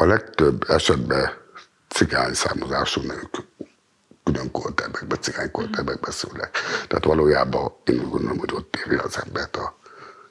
a legtöbb esetben cigány származású nők külön kolterbekbe, cigány kolterbekbe szülnek. Tehát valójában én úgy gondolom, hogy ott éri az embert a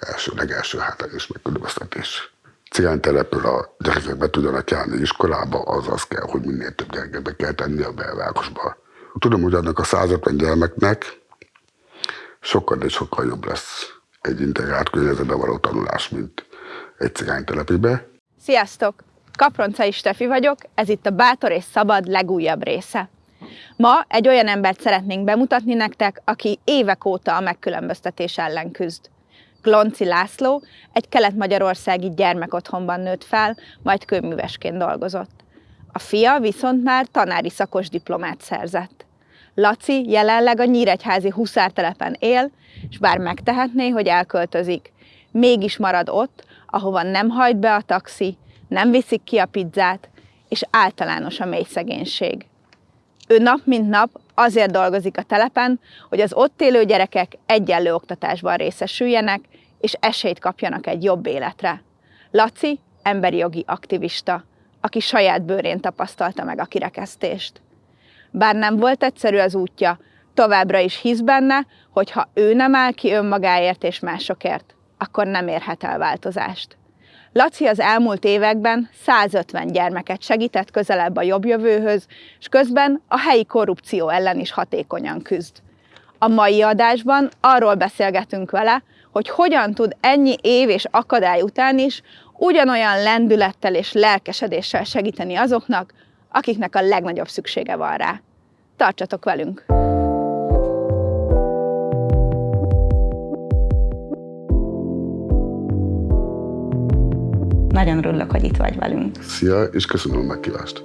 első, legelső hátrányos megkülönböztetés. Cigány települ a gyerekek be tudjanak járni iskolába, az az kell, hogy minél több gyerekbe kell tenni a belvárosba. Tudom, hogy annak a 150 gyermeknek sokkal és sokkal jobb lesz egy integrált környezetben való tanulás, mint egy cigánytelepibe. Sziasztok! Kaproncai Stefi vagyok, ez itt a Bátor és Szabad legújabb része. Ma egy olyan embert szeretnénk bemutatni nektek, aki évek óta a megkülönböztetés ellen küzd. Glonci László egy kelet-magyarországi gyermekotthonban nőtt fel, majd kőművesként dolgozott. A fia viszont már tanári szakos diplomát szerzett. Laci jelenleg a Nyíregyházi huszártelepen él, és bár megtehetné, hogy elköltözik, mégis marad ott, ahova nem hajt be a taxi, nem viszik ki a pizzát, és általános a mély szegénység. Ő nap mint nap azért dolgozik a telepen, hogy az ott élő gyerekek egyenlő oktatásban részesüljenek, és esélyt kapjanak egy jobb életre. Laci emberi jogi aktivista, aki saját bőrén tapasztalta meg a kirekesztést. Bár nem volt egyszerű az útja, továbbra is hisz benne, hogy ha ő nem áll ki önmagáért és másokért, akkor nem érhet el változást. Laci az elmúlt években 150 gyermeket segített közelebb a jobb jövőhöz, és közben a helyi korrupció ellen is hatékonyan küzd. A mai adásban arról beszélgetünk vele, hogy hogyan tud ennyi év és akadály után is ugyanolyan lendülettel és lelkesedéssel segíteni azoknak, akiknek a legnagyobb szüksége van rá. Tartsatok velünk! Nagyon örülök, hogy itt vagy velünk. Szia, és köszönöm a meghívást.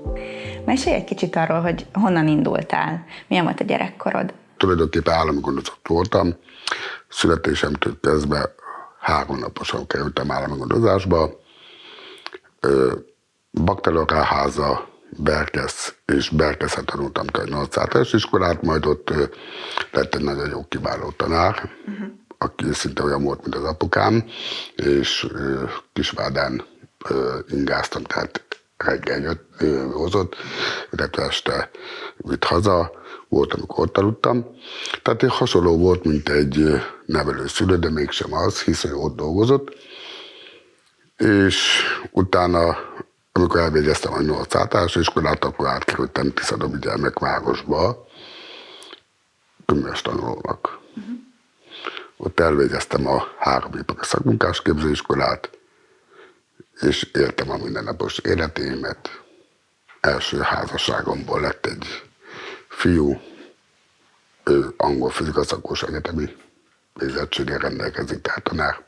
Mesélj egy kicsit arról, hogy honnan indultál, milyen volt a gyerekkorod? Tulajdonképpen állami gondozott voltam. Születésemtől kezdve három naposan kerültem állami gondozásba. Bakteriakáháza, Berkesz és Berkeszen tanultam 8 általános iskolát, majd ott lett egy nagyon jó kiváló tanár, uh-huh. aki szinte olyan volt, mint az apukám, és Kisvádán ingáztam, tehát reggel jött, hozott, illetve este vitt haza, volt, amikor ott aludtam. Tehát hasonló volt, mint egy nevelőszülő, de mégsem az, hiszen ott dolgozott. És utána, amikor elvégeztem a 8 általános iskolát, akkor átkerültem Tiszadomi gyermekvárosba, könyves tanulónak. Uh-huh. Ott elvégeztem a három ipari szakmunkás képzőiskolát, és éltem a mindennapos életémet. Első házasságomból lett egy fiú, ő angol fizikaszakos egyetemi végzettséggel rendelkezik, tehát tanár.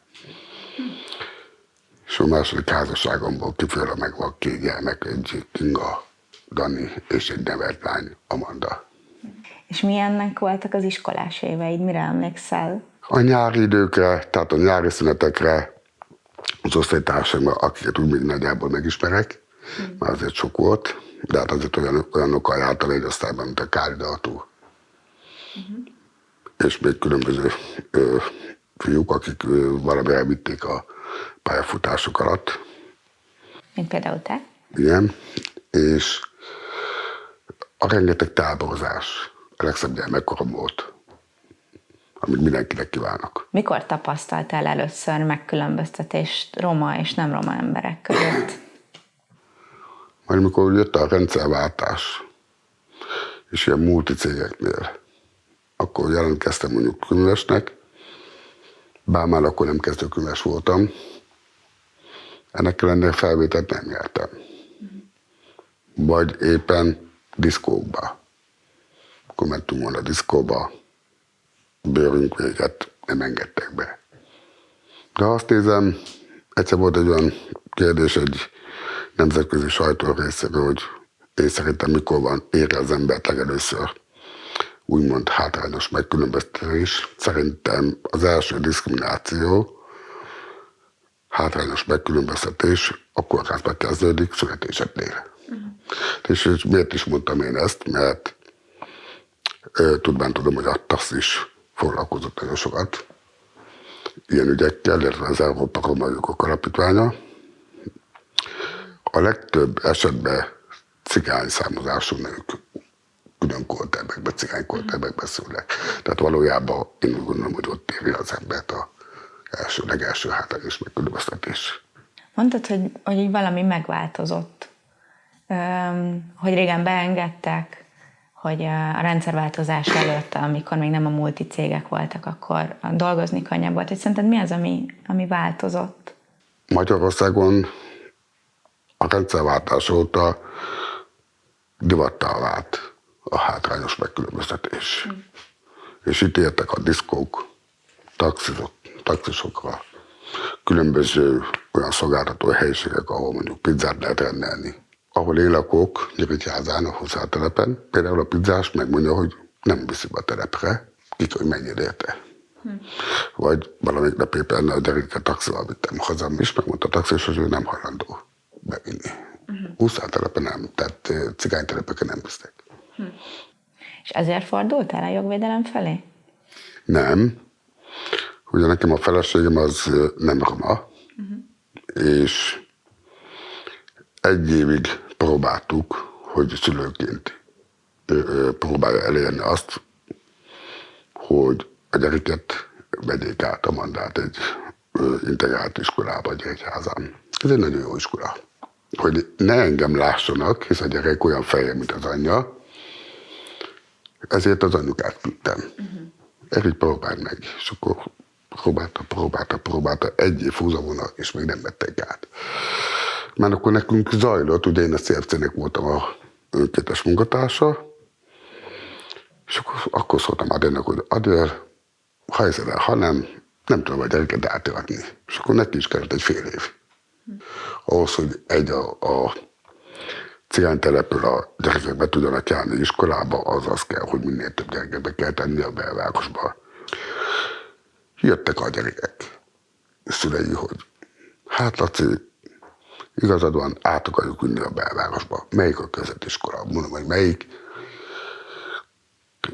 És a második házasságomból kifőre meg van két gyermek, egy Kinga, Dani és egy nevelt lány, Amanda. És milyennek voltak az iskolás éveid, mire emlékszel? A nyári időkre, tehát a nyári szünetekre az osztálytársaim, akiket úgy még nagyjából megismerek, mm. már azért sok volt, de hát azért olyan, olyanokkal jártam egy osztályban, mint a Kári Daltó. Mm-hmm. És még különböző ö, fiúk, akik ö, valami elvitték a pályafutások alatt. Mint például te? Igen, és a rengeteg táborozás, a legszebb gyermekkorom volt amit mindenkinek kívánok. Mikor tapasztaltál először megkülönböztetést roma és nem roma emberek között? Majd mikor jött a rendszerváltás, és ilyen multicégeknél, akkor jelentkeztem mondjuk könyvesnek, bár már akkor nem kezdőkönyves voltam, ennek ellenére felvételt nem nyertem. Vagy éppen diszkókba. Akkor mentünk volna a diszkóba, bőrünk véget nem engedtek be. De azt nézem, egyszer volt egy olyan kérdés egy nemzetközi sajtó részéről, hogy én szerintem mikor van ére az embert legelőször úgymond hátrányos megkülönböztetés. Szerintem az első diszkrimináció, hátrányos megkülönböztetés a kórházba kezdődik születéseknél. Uh-huh. És, és miért is mondtam én ezt? Mert tudván tudom, hogy a TASZ is foglalkozott nagyon sokat ilyen ügyekkel, illetve az Európa Roma Jogok Alapítványa. A legtöbb esetben cigány származású nők külön kolterbekbe, cigány kolterbekbe szülnek. Tehát valójában én úgy gondolom, hogy ott éri az embert a első, legelső hátrányos megkülönböztetés. Mondtad, hogy, hogy így valami megváltozott, hogy régen beengedtek, hogy a rendszerváltozás előtt, amikor még nem a multicégek voltak, akkor dolgozni könnyebb volt. És szerinted mi az, ami, ami változott? Magyarországon a rendszerváltás óta divattá vált a hátrányos megkülönböztetés. Mm. És itt értek a diszkók, taxisok, taxisokra, különböző olyan szolgáltató helyiségek, ahol mondjuk pizzát lehet rendelni. Ahol én lakok, Nyíregyházán, a hozzáterepen, például a pizzás megmondja, hogy nem viszi be a terepre, kik, hogy mennyire érte. Hm. Vagy valamelyik nap éppen a gyereket taxival vittem hazam, és megmondta a taxis, hogy ő nem hajlandó bevinni. Uh-huh. nem, tehát cigánytelepeken nem visznek. Hm. És ezért fordultál a jogvédelem felé? Nem. Ugye nekem a feleségem az nem roma, uh-huh. és egy évig próbáltuk, hogy szülőként próbálja elérni azt, hogy a gyereket vegyék át a mandát egy integrált iskolába Gyeregyházán. Ez egy nagyon jó iskola. Hogy ne engem lássanak, hisz a gyerek olyan feje, mint az anyja, ezért az anyukát küldtem. Uh-huh. Erik, próbálj meg. És akkor próbálta, próbálta, próbálta, egy év húzavona, és még nem vették át. Mert akkor nekünk zajlott, ugye én a CFC-nek voltam a önkétes munkatársa, és akkor, akkor szóltam Adélnek, hogy Adél, ha el, ha nem, nem tudom a gyereket átadni. És akkor neki is kellett egy fél év. Ahhoz, hogy egy a, a cigánytelepről a gyerekek be tudjanak járni iskolába, az az kell, hogy minél több gyereket kell tenni a belvárosba. Jöttek a gyerekek, szülei, hogy hát Laci, igazad van, át akarjuk ünni a belvárosba. Melyik a közetiskola? Mondom, hogy melyik.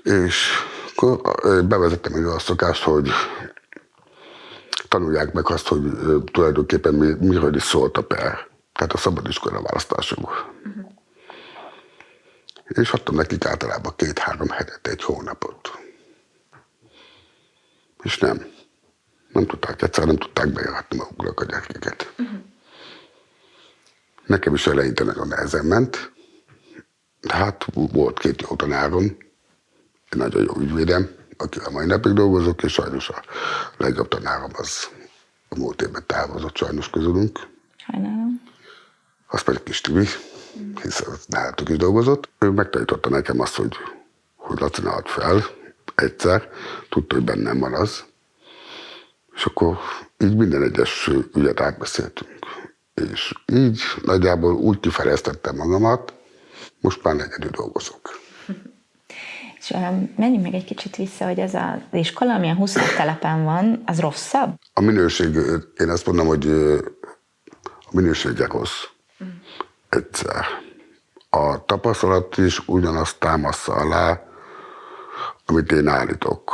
És akkor bevezettem egy olyan szokást, hogy tanulják meg azt, hogy tulajdonképpen mi, miről is szólt a per. Tehát a szabadiskola választásunk. Uh-huh. És adtam nekik általában két-három hetet, egy hónapot. És nem. Nem tudták, egyszer nem tudták bejáratni maguknak a gyerekeket. Uh-huh. Nekem is eleinte nagyon nehezen ment. De hát volt két jó tanárom, egy nagyon jó ügyvédem, akivel mai napig dolgozok, és sajnos a legjobb tanárom az a múlt évben távozott sajnos közülünk. Sajnálom. Az pedig kis Tibi, hiszen nálatok is dolgozott. Ő megtanította nekem azt, hogy, hogy Laci ne fel egyszer, tudta, hogy bennem van az. És akkor így minden egyes ügyet átbeszéltünk. És így nagyjából úgy kifejeztettem magamat, most már egyedül dolgozok. És um, menjünk meg egy kicsit vissza, hogy ez az iskola, amilyen 20 telepen van, az rosszabb? A minőség, én azt mondom, hogy a minősége rossz. Egyszer. A tapasztalat is ugyanazt támaszza alá, amit én állítok,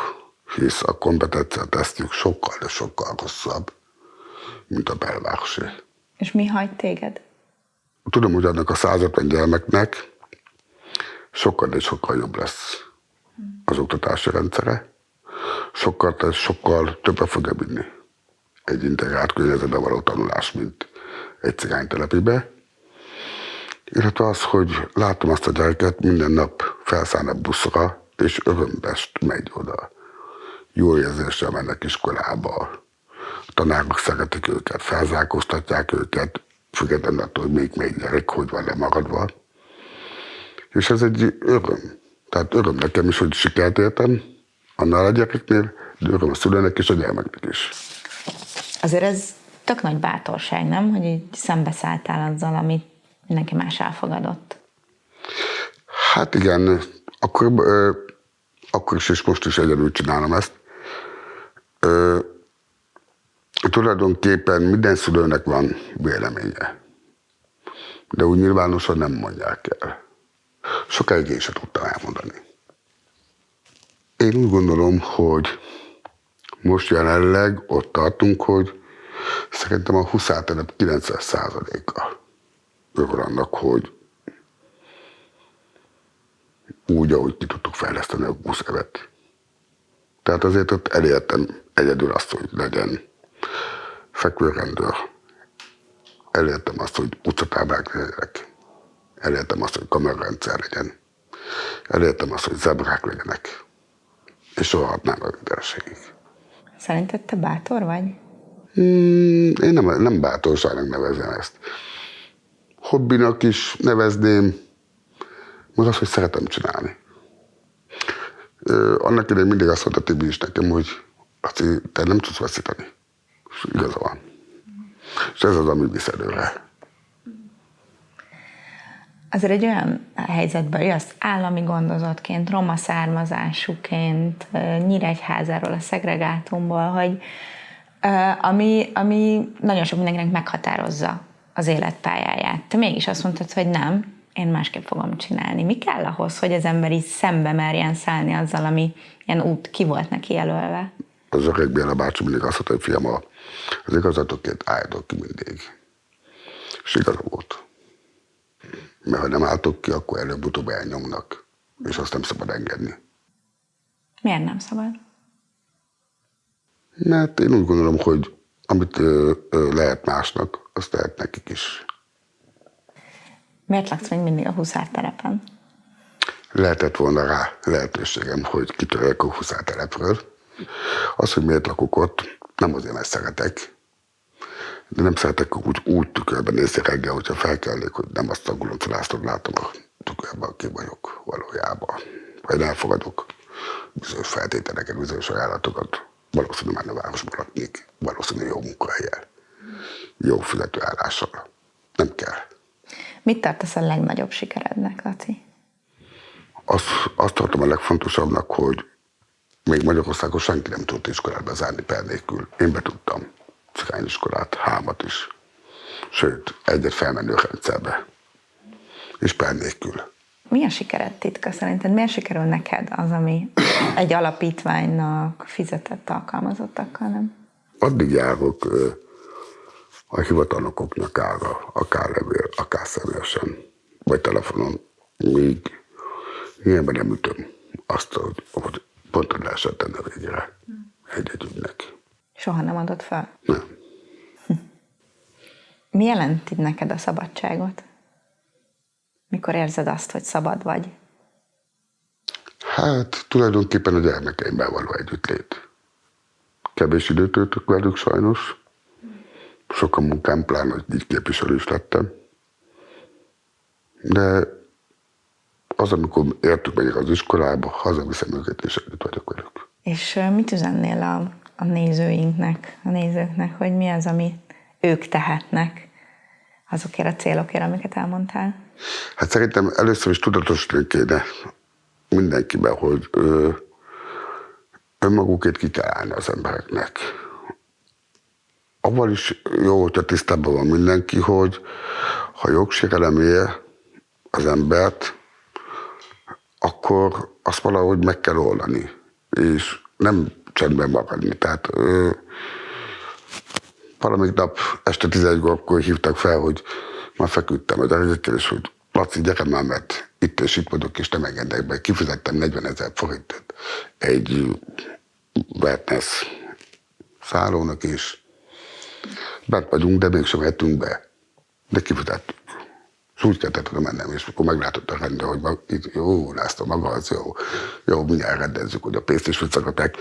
hisz a kompetencia tesztjük sokkal, de sokkal rosszabb, mint a belvárosi. És mi hagy téged? Tudom, hogy annak a 150 gyermeknek sokkal, de sokkal jobb lesz az oktatási rendszere, sokkal, sokkal többre fogja vinni egy integrált környezetben való tanulás, mint egy cigánytelepibe. Illetve az, hogy látom azt a gyereket minden nap felszáll a buszra, és örömbest megy oda. Jó érzéssel mennek iskolába, tanárok szeretik őket, felzárkóztatják őket, függetlenül attól, hogy még még gyerek hogy van lemaradva. És ez egy öröm. Tehát öröm nekem is, hogy sikert értem, annál a gyerekeknél, de öröm a szülőnek és a gyermeknek is. Azért ez tök nagy bátorság, nem? Hogy így szembeszálltál azzal, amit mindenki más elfogadott. Hát igen, akkor, akkor is és most is egyedül csinálom ezt. Tulajdonképpen minden szülőnek van véleménye. De úgy nyilvánosan nem mondják el. Sokáig én sem tudtam elmondani. Én úgy gondolom, hogy most jelenleg ott tartunk, hogy szerintem a 20 telep 90%-a örül annak, hogy úgy, ahogy ki tudtuk fejleszteni a buszövet. Tehát azért ott elértem egyedül azt, hogy legyen fekvőrendőr. Elértem azt, hogy utcatáblák legyenek. Elértem azt, hogy kamerarendszer legyen. Elértem azt, hogy zebrák legyenek. És sorolhatnám a mindenségig. Szerinted te bátor vagy? Hmm, én nem, nem bátorságnak nevezem ezt. Hobbinak is nevezném, meg azt, hogy szeretem csinálni. Annak idején mindig azt mondta Tibi is nekem, hogy azt, te nem tudsz veszíteni. És igaza van. És ez az, ami visz előre. Azért egy olyan helyzetben jössz állami gondozottként, roma származásúként, Nyíregyházáról, a szegregátumból, hogy ami, ami nagyon sok mindenkinek meghatározza az életpályáját. Te mégis azt mondtad, hogy nem, én másképp fogom csinálni. Mi kell ahhoz, hogy az ember így szembe merjen szállni azzal, ami ilyen út ki volt neki jelölve? Az öreg Béla bácsi mindig azt mondta, hogy fiam, az igazatokért álltok ki mindig. És igaza volt. Mert ha nem álltok ki, akkor előbb-utóbb elnyomnak. És azt nem szabad engedni. Miért nem szabad? Mert én úgy gondolom, hogy amit ö, ö, lehet másnak, azt lehet nekik is. Miért laksz még mindig a Huszár terepen? Lehetett volna rá lehetőségem, hogy kitörjek a Huszár telepről. Az, hogy miért lakok ott, nem azért, mert szeretek, de nem szeretek úgy, úgy tükörben nézni reggel, hogyha felkelnék, hogy nem azt a guloncolásztot látom a tükörben, aki vagyok valójában. Vagy elfogadok bizonyos feltételeket, bizonyos ajánlatokat. Valószínűleg már a városban laknék, valószínűleg jó munkahelyel, jó fizetőállással. Nem kell. Mit tartasz a legnagyobb sikerednek, Laci? Azt, azt tartom a legfontosabbnak, hogy még Magyarországon senki nem tudott iskolát bezárni per nélkül. Én be tudtam cigányiskolát, hámat is. Sőt, egyet felmenő rendszerbe. És per nélkül. Mi a sikered titka szerinted? Miért sikerül neked az, ami egy alapítványnak fizetett alkalmazottakkal nem? Addig járok a hivatalnokoknak ára, akár levél, akár személyesen, vagy telefonon, míg ilyenben nem ütöm azt, hogy, tenni a végére egy-egy ügynek. Soha nem adott fel? Nem. Mi jelenti neked a szabadságot? Mikor érzed azt, hogy szabad vagy? Hát tulajdonképpen a gyermekeimmel való együttlét. Kevés időt töltök velük sajnos, sok a munkám, pláne, hogy így képviselő is lettem. De az, amikor értük megyek az iskolába, hazaviszem őket, és együtt vagyok velük. És mit üzennél a, a nézőinknek, a nézőknek, hogy mi az, amit ők tehetnek azokért a célokért, amiket elmondtál? Hát szerintem először is tudatosítani kéne mindenkiben, hogy ö, önmagukért ki kell állni az embereknek avval is jó, hogyha tisztában van mindenki, hogy ha jogsérelem ér az embert, akkor azt valahogy meg kell oldani, és nem csendben maradni. Tehát ö, valamik nap este 11-kor hívtak fel, hogy már feküdtem a gyerekekkel, és hogy Laci, gyere már, mert itt és itt vagyok, és nem engedek be. Kifizettem 40 ezer forintot egy wellness szállónak, és bent vagyunk, de mégsem mehetünk be. De kifizettük. Úgy kellett oda mennem, és akkor meglátott a rendőr, hogy mag, itt, jó, László, maga az jó, jó, mindjárt rendezzük, hogy a pénzt is visszakapják.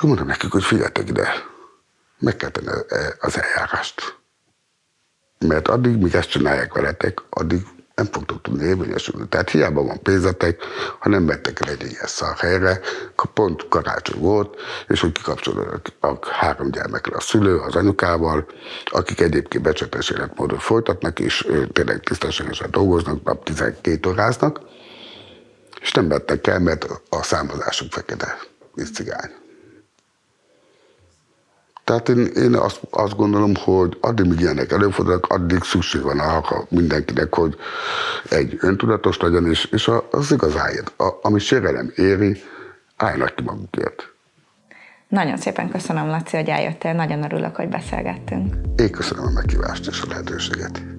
Jó, mondom nekik, hogy figyeljetek ide, meg kell tenni e, az eljárást. Mert addig, míg ezt csinálják veletek, addig nem fogtok tudni érvényesülni. Tehát hiába van pénzetek, ha nem vettek el egy ilyen szarhelyre, pont karácsony volt, és hogy kikapcsolódott a három gyermekre a szülő, az anyukával, akik egyébként becsetes életmódot folytatnak, és tényleg tisztességesen dolgoznak, nap 12 óráznak, és nem vettek el, mert a számozásuk fekete, és cigány. Tehát én, én azt, azt gondolom, hogy addig, míg ilyenek előfordulnak, addig szükség van arra mindenkinek, hogy egy öntudatos legyen, és, és az igazáért, a, ami sérelem éri, állnak ki magukért. Nagyon szépen köszönöm, Laci, hogy eljöttél, nagyon örülök, hogy beszélgettünk. Én köszönöm a meghívást és a lehetőséget.